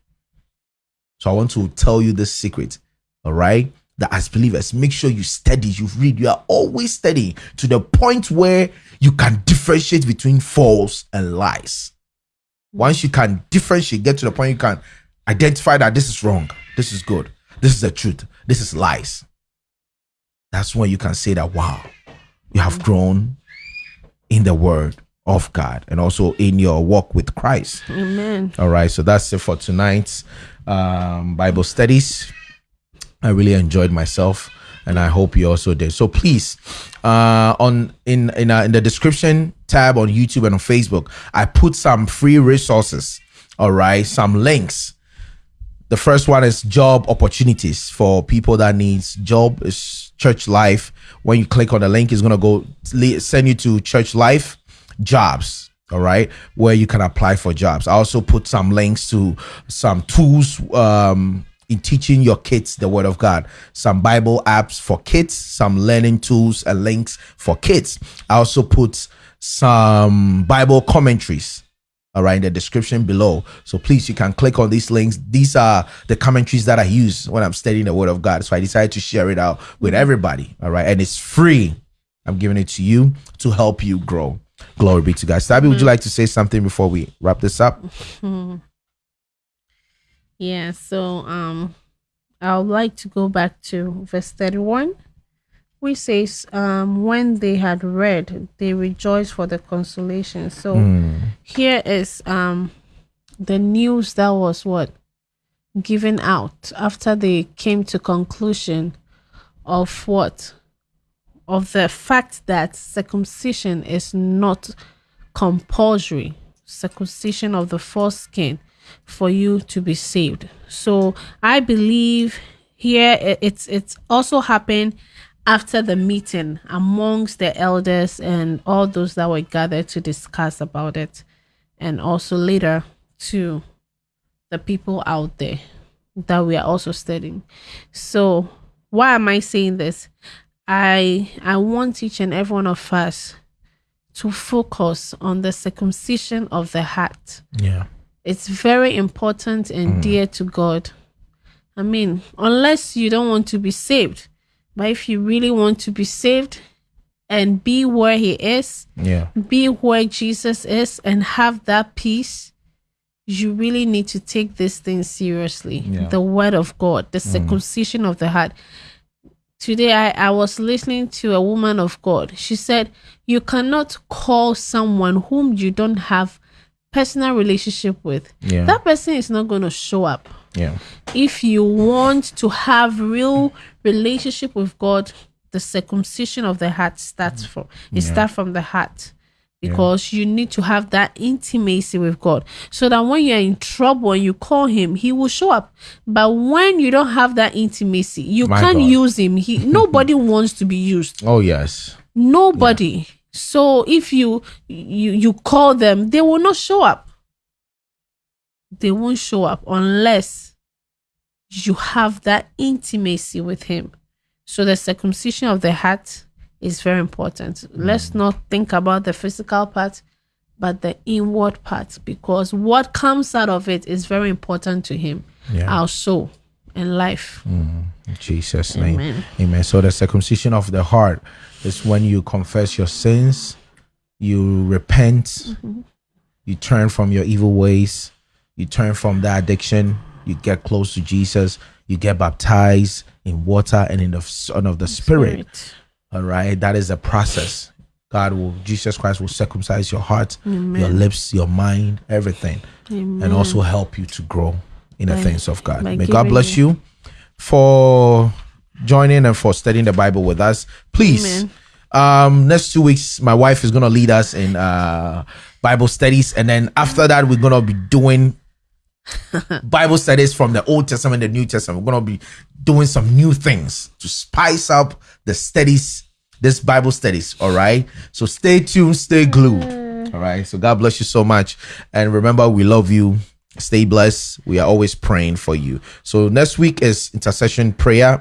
So I want to tell you this secret, all right? That as believers, make sure you study, you read, you are always studying to the point where you can differentiate between false and lies. Once you can differentiate, get to the point you can identify that this is wrong, this is good, this is the truth, this is lies. That's when you can say that, wow, you have grown in the word of God and also in your walk with Christ. Amen. All right, so that's it for tonight's um, Bible studies. I really enjoyed myself, and I hope you also did. So please, uh, on in in, uh, in the description tab on YouTube and on Facebook, I put some free resources. All right, some links. The first one is job opportunities for people that needs job is church life. When you click on the link, it's gonna go send you to church life jobs. All right, where you can apply for jobs. I also put some links to some tools um, in teaching your kids the word of God. Some Bible apps for kids, some learning tools and links for kids. I also put some Bible commentaries all right in the description below. So please you can click on these links. These are the commentaries that i use when i'm studying the word of god. So i decided to share it out with everybody. All right and it's free. I'm giving it to you to help you grow. Glory be to god. Sabi, would you like to say something before we wrap this up? Yeah, so um I would like to go back to verse 31, which says, um, when they had read, they rejoiced for the consolation. So here is um the news that was what? Given out after they came to conclusion of what? Of the fact that circumcision is not compulsory. Circumcision of the foreskin for you to be saved. So i believe here it's it's also happened after the meeting amongst the elders and all those that were gathered to discuss about it and also later to the people out there that we are also studying. So why am i saying this? I i want each and every one of us to focus on the circumcision of the heart. Yeah. It's very important and mm. dear to God. I mean, unless you don't want to be saved, but if you really want to be saved and be where He is, yeah be where Jesus is, and have that peace, you really need to take this thing seriously. Yeah. The Word of God, the mm. circumcision of the heart. Today, I, I was listening to a woman of God. She said, You cannot call someone whom you don't have personal relationship with. Yeah. That person is not going to show up yeah if you want to have real relationship with God, the circumcision of the heart starts from it starts from the heart. Because you need to have that intimacy with God. So that when you're in trouble and you call him, he will show up. But when you don't have that intimacy, you My can't God. use him. He nobody wants to be used. oh yes Nobody. So if you you you call them, they will not show up. They won't show up unless you have that intimacy with him. So the circumcision of the heart is very important. Let's mm. not think about the physical part, but the inward part, because what comes out of it is very important to him. Yeah. Our soul, and life. Mm. In Jesus' name. Amen. Amen. So the circumcision of the heart is when you confess your sins, you repent, mm-hmm. you turn from your evil ways, you turn from the addiction, you get close to Jesus, you get baptized in water and in the Son of the Spirit. All right. That is a process. God will, Jesus Christ will circumcise your heart, your lips, your mind, everything, and also help you to grow in the By- things of God. May God bless you for joining and for studying the Bible with us. Please, Amen. um, next two weeks, my wife is going to lead us in uh, Bible studies. And then after that, we're going to be doing Bible studies from the Old Testament, and the New Testament. We're going to be doing some new things to spice up the studies, this Bible studies. All right. So stay tuned, stay glued. All right. So God bless you so much. And remember, we love you. Stay blessed. We are always praying for you. So next week is intercession prayer,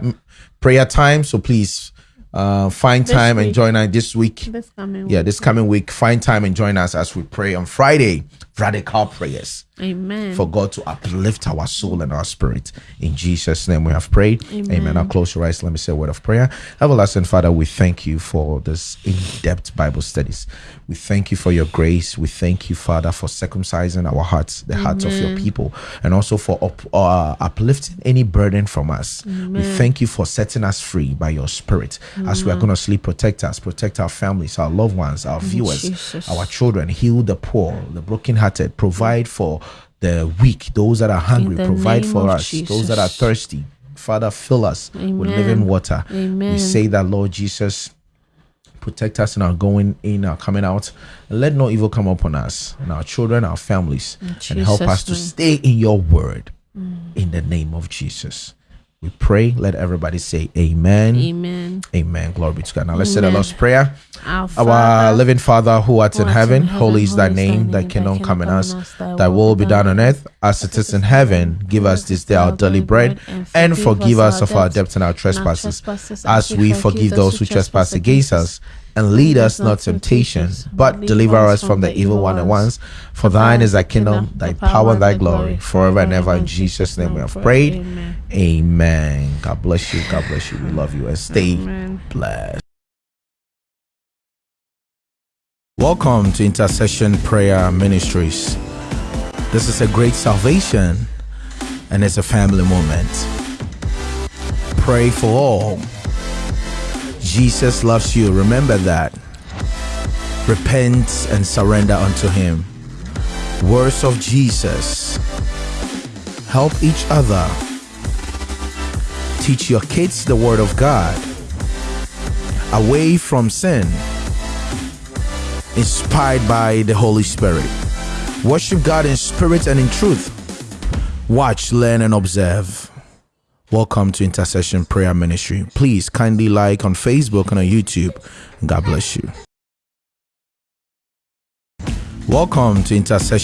prayer time. So please uh, find This time and join us this week. This coming Yeah, this coming week, find time and join us as we pray on Friday. Radical prayers Amen. for God to uplift our soul and our spirit. In Jesus' name we have prayed. Amen. Now close your eyes. Let me say a word of prayer. Everlasting Father, we thank you for this in-depth Bible studies. We thank you for your grace. We thank you, Father, for circumcising our hearts, the hearts of your people, and also for up, uh, uplifting any burden from us. We thank you for setting us free by your spirit. As we are going to sleep, protect us, protect our families, our loved ones, our viewers, Jesus. our children, heal the poor, the brokenhearted, provide for the weak, those that are hungry, provide for us, those that are thirsty. Father, fill us with living water. Amen. We say that, Lord Jesus, protect us in our going in, our coming out. And let no evil come upon us and our children, our families, and help Jesus' us to stay in your word. In the name of Jesus. We pray. Let everybody say amen. Amen. Amen. Glory be to God. Now let's say the Amen. Lord's Prayer. Our, Our living Father who art who in art heaven, in holy is thy name, thy kingdom come in us, thy will be done on earth as it is in heaven. Give us this day our daily bread, and forgive us of our debts and our trespasses, as we forgive those who trespass against us. And lead us not to temptation, but deliver us from the evil one at once. For thine is thy kingdom, thy power, and thy glory, forever and ever. In Jesus' name we have prayed. Amen. Amen. God bless you. God bless you. We love you and stay Amen. blessed. Welcome to Intercession Prayer Ministries. This is a great salvation and it's a family moment. Pray for all. Jesus loves you. Remember that. Repent and surrender unto Him. Words of Jesus. Help each other. Teach your kids the Word of God. Away from sin. Inspired by the Holy Spirit. Worship God in spirit and in truth. Watch, learn, and observe. Welcome to Intercession Prayer Ministry. Please kindly like on Facebook and on YouTube. God bless you. Welcome to Intercession.